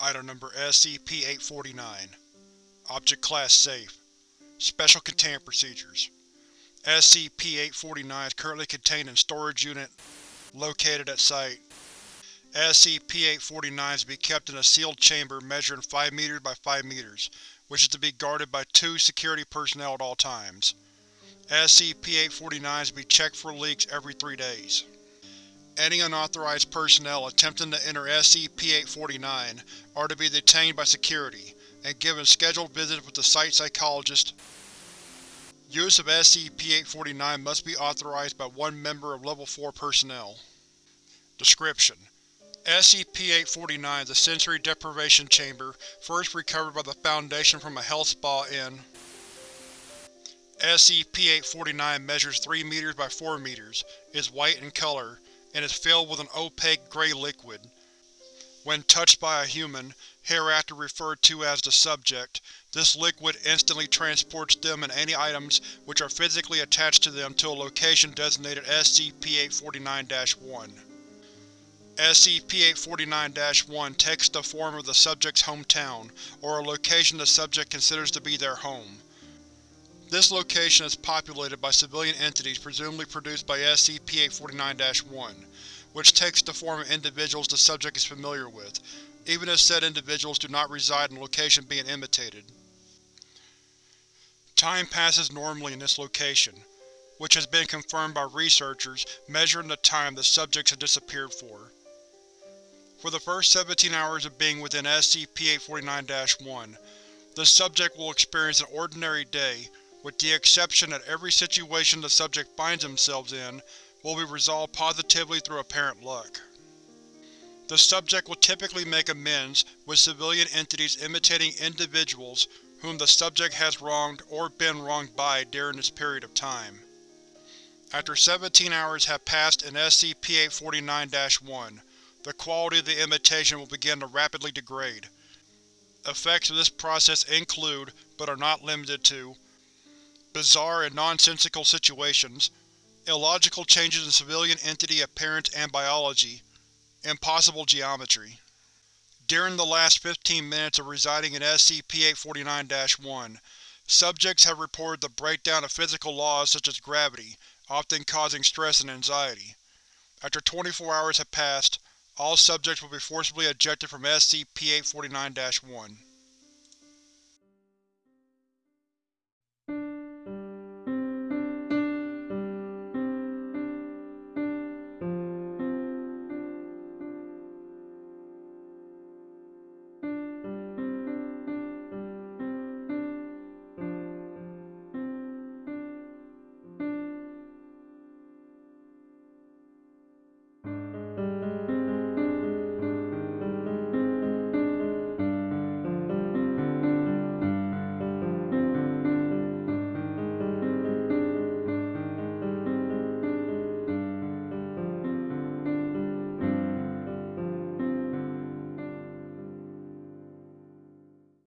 Item Number SCP-849 Object Class Safe Special Containment Procedures SCP-849 is currently contained in Storage Unit located at Site. SCP-849 is to be kept in a sealed chamber measuring 5 m by 5 m, which is to be guarded by two security personnel at all times. SCP-849 is to be checked for leaks every three days. Any unauthorized personnel attempting to enter SCP-849 are to be detained by security, and given scheduled visits with the site psychologist. Use of SCP-849 must be authorized by one member of Level 4 personnel. Description: SCP-849 is a sensory deprivation chamber first recovered by the Foundation from a health spa in SCP-849 measures 3 meters by 4 meters, is white in color, and is filled with an opaque gray liquid. When touched by a human, hereafter referred to as the subject, this liquid instantly transports them and any items which are physically attached to them to a location designated SCP-849-1. SCP-849-1 takes the form of the subject's hometown, or a location the subject considers to be their home. This location is populated by civilian entities presumably produced by SCP-849-1, which takes the form of individuals the subject is familiar with, even if said individuals do not reside in the location being imitated. Time passes normally in this location, which has been confirmed by researchers measuring the time the subjects have disappeared for. For the first 17 hours of being within SCP-849-1, the subject will experience an ordinary day with the exception that every situation the subject finds themselves in will be resolved positively through apparent luck. The subject will typically make amends with civilian entities imitating individuals whom the subject has wronged or been wronged by during this period of time. After 17 hours have passed in SCP-849-1, the quality of the imitation will begin to rapidly degrade. Effects of this process include, but are not limited to, bizarre and nonsensical situations, illogical changes in civilian entity appearance and biology, impossible geometry. During the last 15 minutes of residing in SCP-849-1, subjects have reported the breakdown of physical laws such as gravity, often causing stress and anxiety. After 24 hours have passed, all subjects will be forcibly ejected from SCP-849-1.